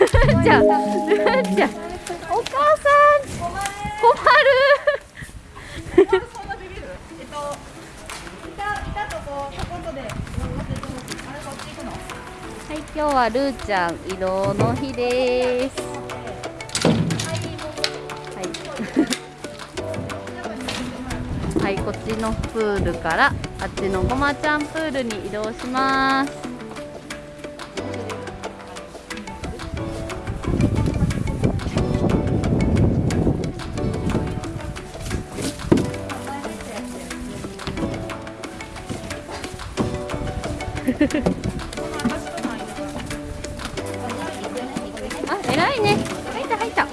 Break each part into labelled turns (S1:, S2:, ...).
S1: ーちゃんルーちゃんお母さん困る。はい今日はルーちゃん移動の日です。はい。はいこっちのプールからあっちのごまちゃんプールに移動します。あ、偉いね。入った入った。あ、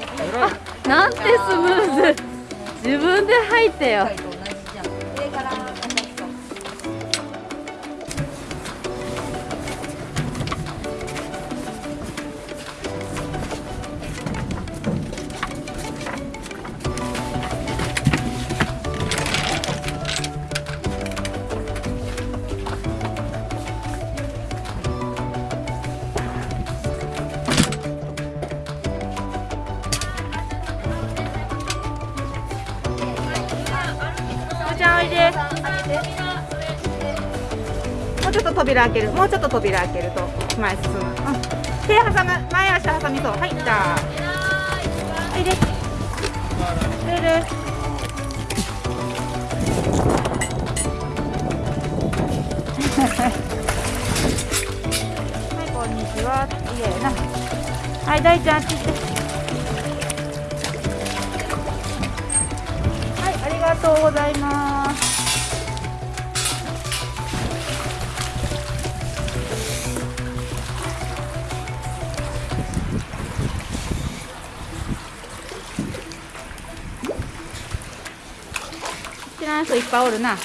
S1: なんてスムーズ。自分で入ってよ。
S2: 扉開ける。もうちょっと扉開けると前進む、うん、手挟む。前足挟みそう。はいじゃあ。おいでルルはい こんにちは。いいえな。はい大ちゃんあっち行って。はい、ありがとうございます。知らん人いっぱいおるな。シ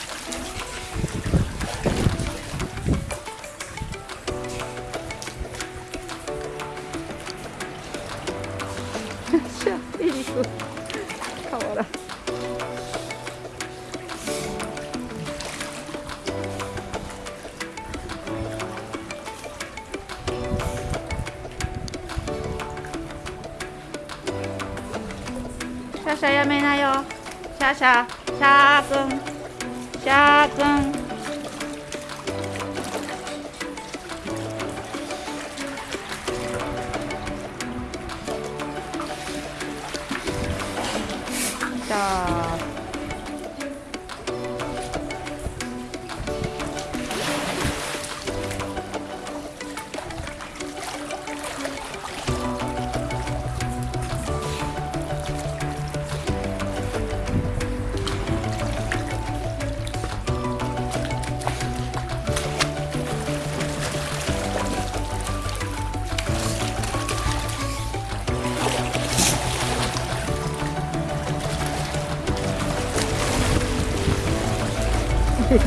S2: ャシャやめなよ。シャシャ、シャーエリ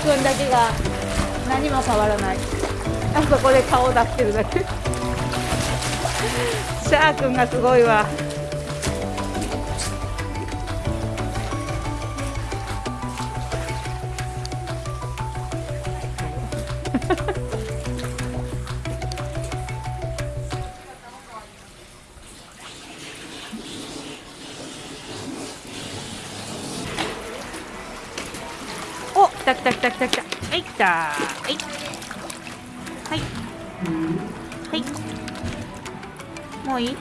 S2: 君だけが何も変わらない。あそこで顔出してるだけ。シャー君がすごいわ。た来た来た来た来た。はい来た。はい。はい。はい。もういい？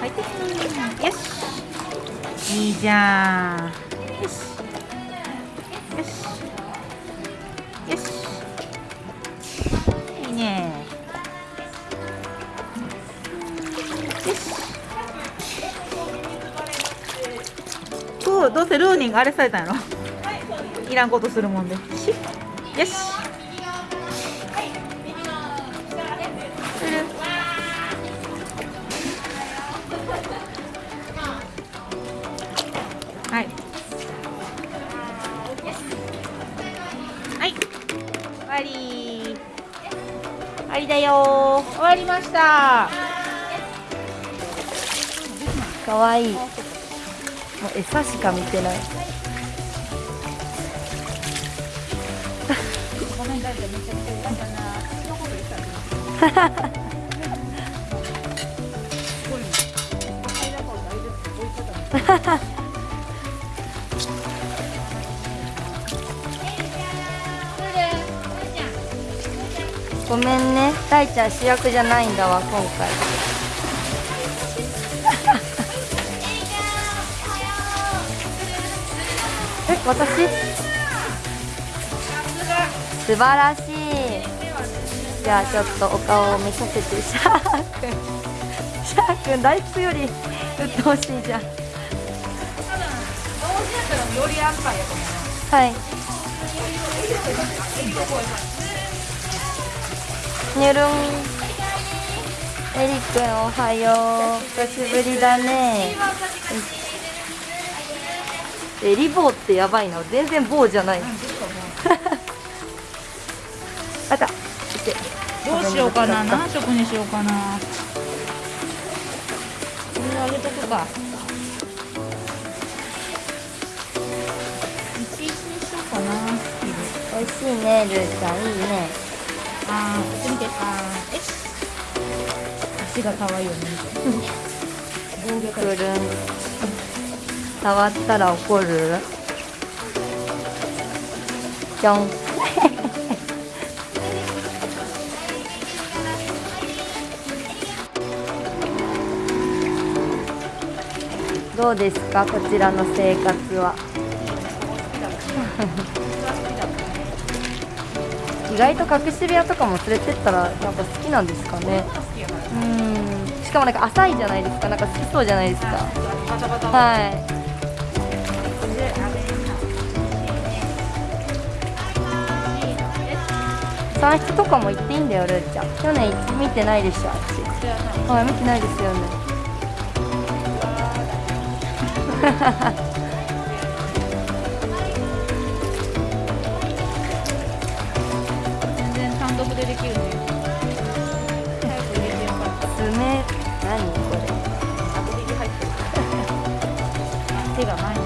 S2: 入ってよし。いいじゃん。よし。よし。よし。いいね。よし。そうどうせルーニングあれされたんやろいらんことするもんで。し。よしはい。はい。終わり。終わりだよ。終わりました。かわいい。
S1: もう餌しか見てない
S2: ごめん大ちゃんめちゃめちゃ痛かったなのこと言ったらすごい赤いだから大丈夫置いてたの
S1: ごめんね。大ちゃん主役じゃないんだわ今回。え私？素晴らしい。じゃあちょっとお顔を見させてシャーくんシャーくん大福より鬱陶しいじゃん。
S2: 同時やったらより安牌やと思う
S1: はい。にゅるんエリくんおはよう。久しぶりだね。エリ棒ってやばいな。全然棒じゃないあった。
S2: どうしようかな。何色にしようかな。これあげとくか。11にしようかな。
S1: 美味しいねルーちゃん。いいね。
S2: あーこっち見て。あーえ足が可愛いよね。
S1: くる。ん触ったら怒る。じゃんどうですか？こちらの生活は。意外と隠し部屋とかも連れてったらなんか好きなんですかね？うん。しかもなんか浅いじゃないですか？なんか好きそうじゃないですか？はい。算出とかも行っていいんだよルーちゃん。去年見てないでしょあっち。はい見てないですよね。
S2: 全然単独でできる。ね早く入れ。てよかった
S1: 爪何これ。
S2: アクリル入ってる手が前に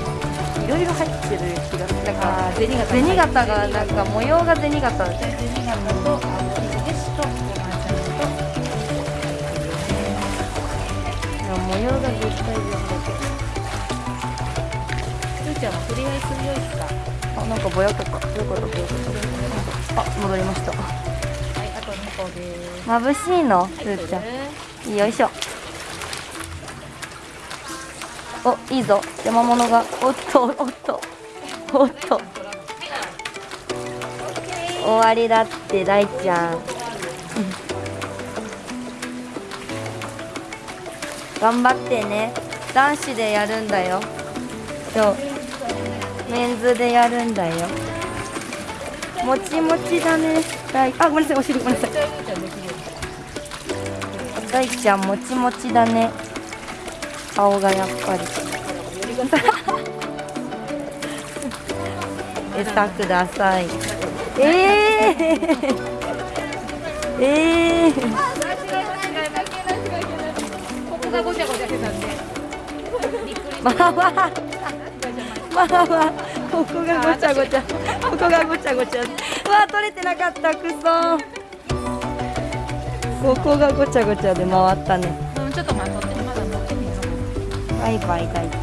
S1: いろいろ入ってる気がするなんか
S2: あー銭形
S1: 銭形がなんか模様が銭形
S2: 銭形とあのですとごまちゃんと
S1: 模様が絶対全
S2: ふーちゃんも取り合いするよいつか。
S1: だあなんかぼやけたどこだぼやけたあ戻りました。
S2: はいあと2個です。
S1: 眩しいの？ルーちゃん。よいしょ。おいいぞ。山物が。おっとおっと。おっと。終わりだって大ちゃん、うん頑張ってね。男子でやるんだよ。そうメンズでやるんだよ。もちもちだね。大あごめんなさいお尻ごめんなさい。大ちゃんもちもちだね。顔がやっぱり。餌ください。えー、えー、
S2: ここがごちゃごちゃしてたんで。びっくり
S1: まあまあまあまあここがごちゃごちゃ。ここがごちゃごちゃ。うわ取れてなかったくそ。ここがごちゃごちゃで回ったね。
S2: うんちょっと待ってまだ持ってみよう。
S1: バイバイ大ちゃん